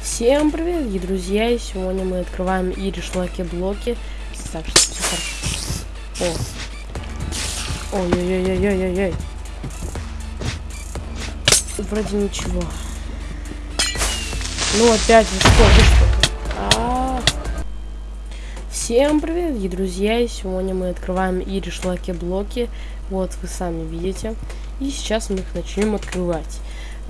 Всем привет, дорогие друзья! И сегодня мы открываем Ириш Лаки Блоки. Так, хорошо. О. Ой-ой-ой-ой-ой-ой. Вроде ничего. Ну опять вы что, вы что? А -а -а. Всем привет, дорогие друзья! И сегодня мы открываем Ириш Лаки Блоки. Вот вы сами видите. И сейчас мы их начнем открывать.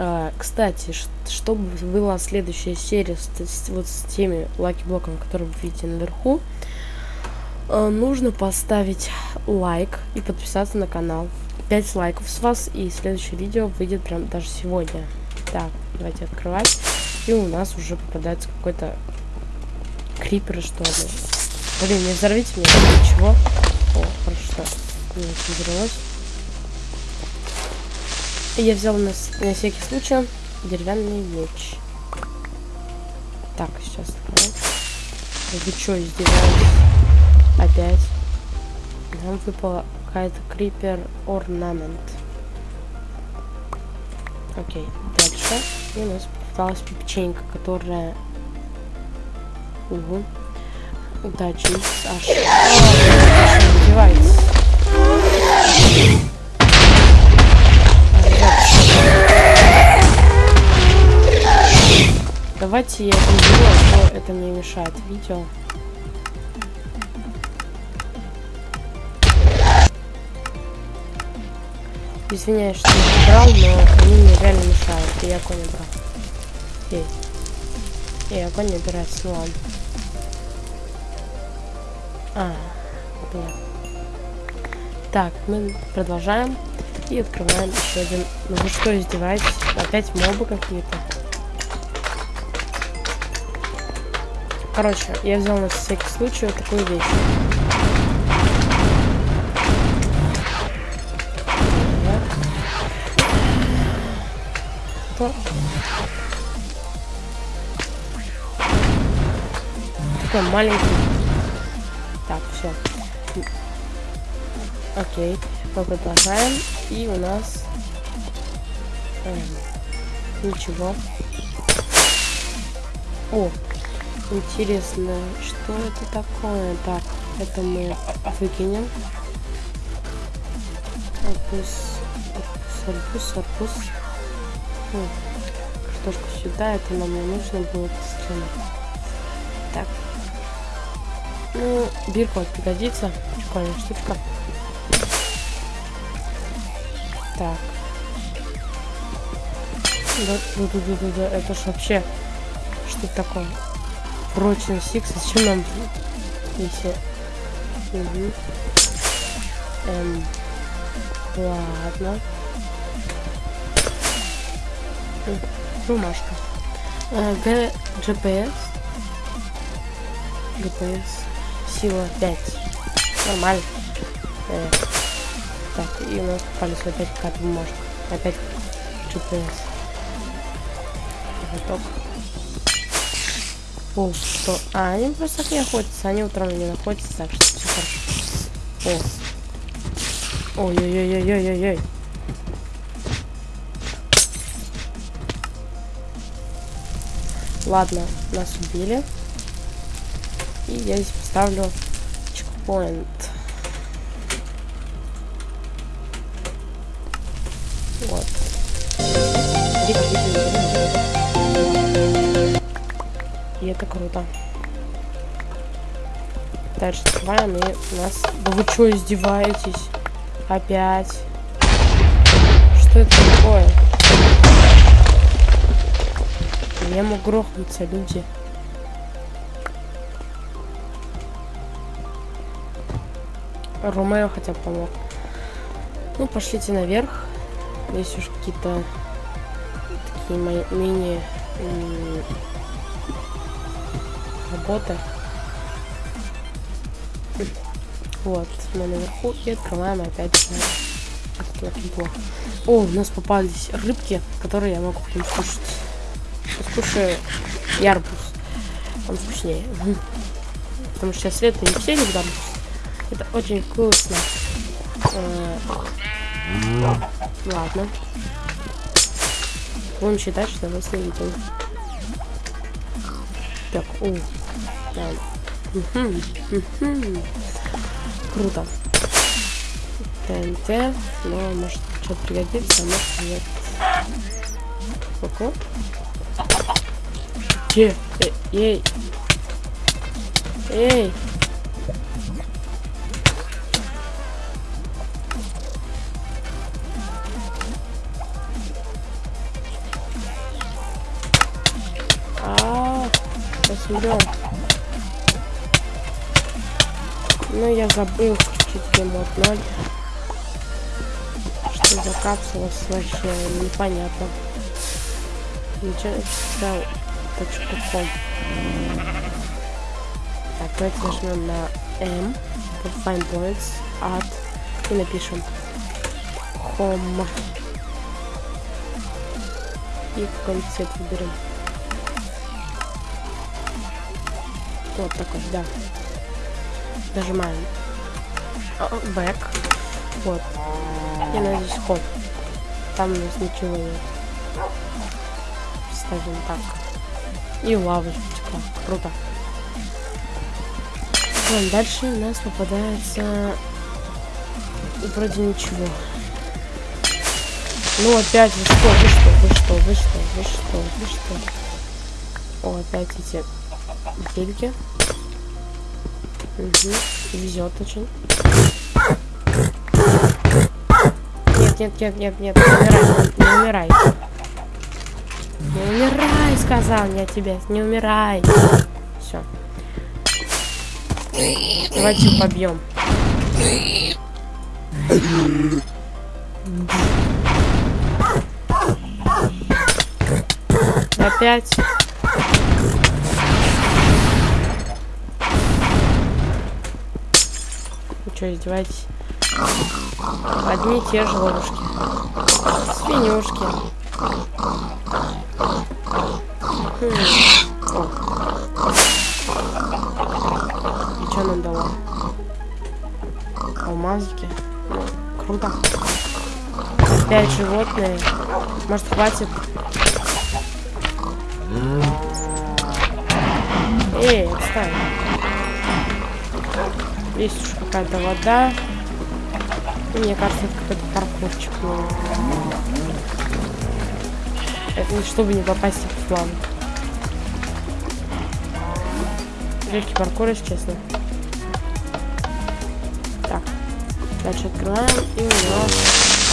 А, кстати, чтобы была следующая серия с, вот с теми lucky -блоками, которые вы видите наверху, а, нужно поставить лайк и подписаться на канал. 5 лайков с вас, и следующее видео выйдет прям даже сегодня. Так, давайте открывать. И у нас уже попадается какой-то крипер, что ли. Блин, не взорвите меня, ничего. О, хорошо. Не взорвалось. Я взял на, на всякий случай деревянный меч. Так, сейчас. Вы что, издеваетесь? Опять. Нам выпала какая-то крипер орнамент. Окей, дальше. И у нас попалась печенька, которая... Угу. Удачи. Аж. Издевается. Давайте я это сделаю, а то это мне мешает видео. Извиняюсь, что не брал, но они мне реально мешают. И огонь не брал. Эй. Эй, огонь не убирается, ну ладно. А, понятно. Так, мы продолжаем. И открываем еще один. Ну вы что, издеваетесь? Опять мобы какие-то. Короче, я взял на всякий случай вот такую вещь. Что? Такой маленький. Так, все. Окей. Мы продолжаем. И у нас... Эм, ничего. О, Интересно, что это такое? Так, это мы выкинем. Арбуз, арбуз, арбуз, арбуз. О, картошку сюда, это нам не нужно было Так. Ну, бирку пригодится. Прикольная штучка. Так. Да, да, да, да, да, это ж вообще что такое? Прочность X, зачем нам если... Угу. Эм, ладно. Бумажка. Э, Г, GPS. GPS. Сила 5. Нормально. Э, так, и у нас попались опять какая-то бумажка. Опять GPS. Готов. О, что? А, они просто не охотятся, они утром не находятся, так что все хорошо. О. Ой-ой-ой-ой-ой-ой. Ладно, нас убили. И я здесь поставлю чекпоинт. Вот. Это круто. Дальше открываем, и нас... Да вы что, издеваетесь? Опять. Что это такое? Я мог грохнуться, люди. Ромео хотя бы помог. Ну, пошлите наверх. Есть уж какие-то такие мини работа. Вот, мы наверху и открываем опять О, у нас попались рыбки, которые я могу потом скушать. Скушаю ярбус. Он вкуснее. Потому что сейчас лето не все любят арбуз. Это очень вкусно. Э, ладно. Будем считать, что нас не видел. Так, о, да. Мгм, мгм. Круто. ТНТ, но может что-то пригодится, а может нет. Сколько? Че? Э, эй! Эй! А, посмотрим. Ну, я забыл чуть геймод 0. Что за капсула вообще непонятно. Ничего читал точку ком. Так, давайте нажмем на M. Find points. Add. И напишем Home. И какой цвет выберем. Вот такой, да. Нажимаем. Back. Вот. И надеюсь хоп. Там у нас ничего нет. Ставим так. И лавочка. Круто. Ладно, дальше у нас попадается вроде ничего. Ну опять вы что, вы что, вы что, вы что, вы что, вы что. О, опять эти гельки. Угу. Везет очень. Нет, нет, нет, нет, нет, не умирай, не умирай. Не умирай, сказал я тебе, не умирай. Все. Давайте побьем. Опять. Что, издеваетесь? Одни и те же ловушки. Свинюшки. Хм. И что нам дало? Алмазики. Круто. Опять животные. Может хватит? Эй, отстань. Есть уж какая-то вода. Мне кажется, это какой-то паркурчик. Это чтобы не попасть в план. Легкий паркур, если честно. Так. Дальше открываем. И у нас...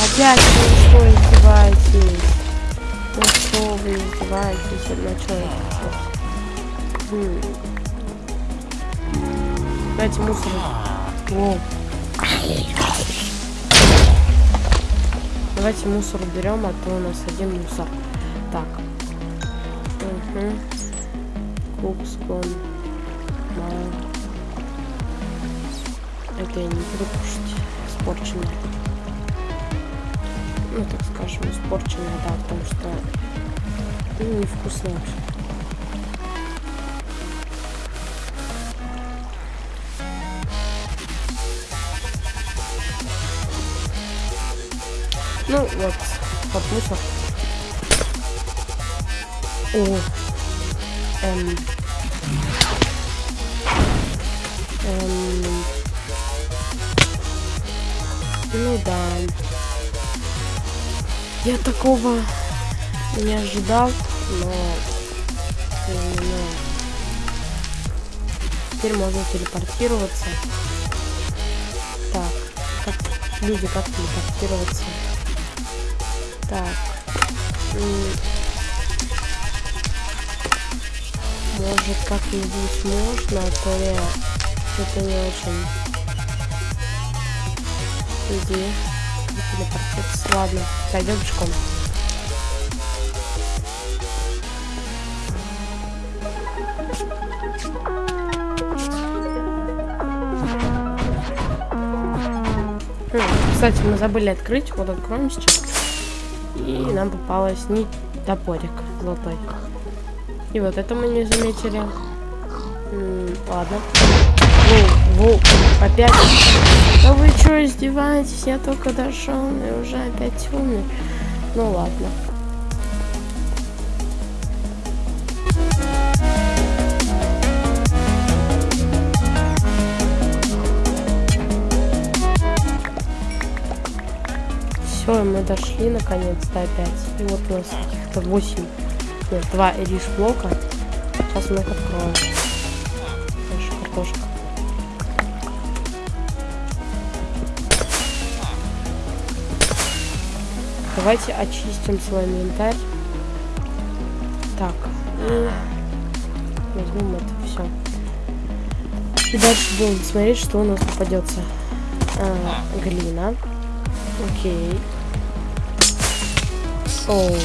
Опять вы что издеваетесь? Ну что вы издеваетесь? На что я хм. Дайте мусор. О. Давайте мусор уберем, а то у нас один мусор. Так. Угу. Кукскон. Это я не буду кушать. Испорченное. Ну, так скажем, испорченное, да, потому что ну, невкусно вообще. Ну вот, под мусор. О, эм, эм, ну да. Я такого не ожидал, но именно теперь можно телепортироваться. Так, как люди как телепортироваться? Так. Может как-нибудь можно, а то я что-то не очень. Иди. Ладно, пойдем пешком. Хм, кстати, мы забыли открыть. Вот откроем сейчас. И нам попалась нить топорик золотой. И вот это мы не заметили. М -м, ладно. Воу, воу, опять. Да вы что, издеваетесь? Я только дошел и уже опять умный. Ну ладно. Мы дошли наконец-то опять. И вот у нас каких-то 8, нет, 2 эриш блока. Сейчас мы их откроем. Наша картошка. Давайте очистим свой инвентарь. Так, и возьмем это все. И дальше будем смотреть, что у нас попадется. А, глина. Окей. Оу.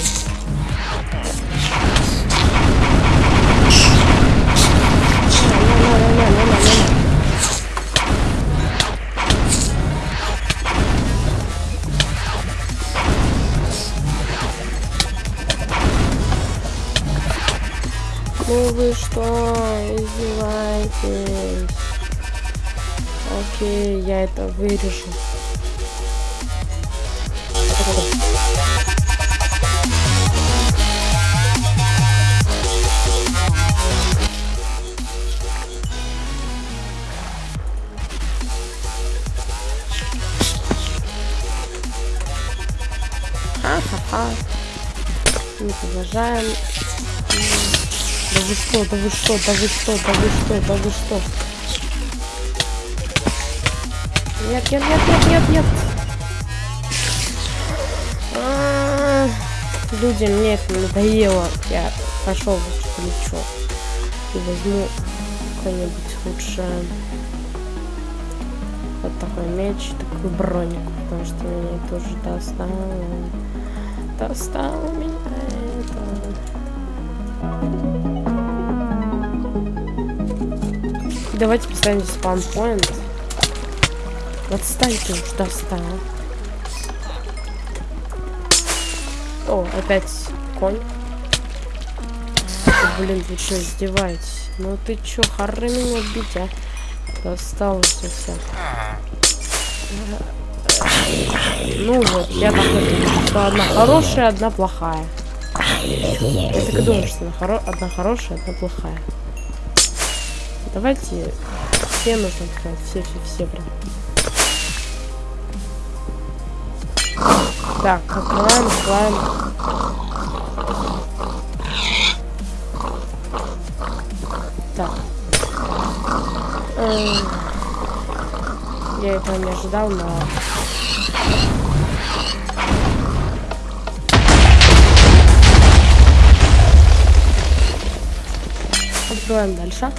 Ну вы что, издеваетесь? Окей, я это вырежу. Ха-ха-ха. Не продолжаем. Да вы что, да вы что, да вы что, да вы что, да вы что? Нет, нет, нет, нет, нет, нет. А -а -а. Люди, мне это надоело. Я пошел в плечо. И возьму какой-нибудь лучше вот такой меч, такой броник, потому что меня тоже достало. Достало меня это. Давайте поставим спаунпоинт. Отстаньте уж, достал. О, опять конь. Блин, вы что, издеваетесь? Ну ты чё, хоры меня бить, а? Досталось все. Ну вот, я так что одна хорошая, одна плохая. Я так и думаю, что хоро одна хорошая, одна плохая. Давайте все нужно сказать, все, все, все прям. Так, открываем, открываем. Так. Я этого не ожидал, но... Открываем дальше.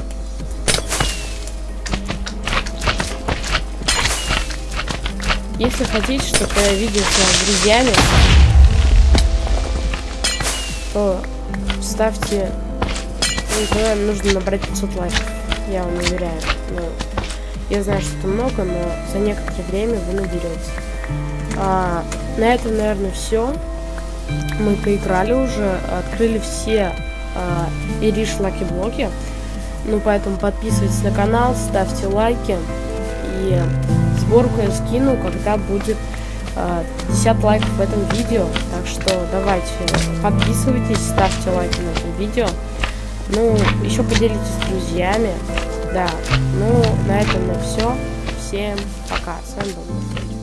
Если хотите, чтобы я виделся с друзьями, то ставьте... Ну, нужно набрать 500 лайков. Я вам уверяю. Ну, я знаю, что это много, но за некоторое время вы наберете. А, на этом, наверное, все. Мы поиграли уже, открыли все а, Ириш Лаки блоки. Ну, поэтому подписывайтесь на канал, ставьте лайки и сборку я скину, когда будет э, 50 лайков в этом видео. Так что давайте, подписывайтесь, ставьте лайки на это видео. Ну, еще поделитесь с друзьями. Да, ну, на этом на все. Всем пока. С вами был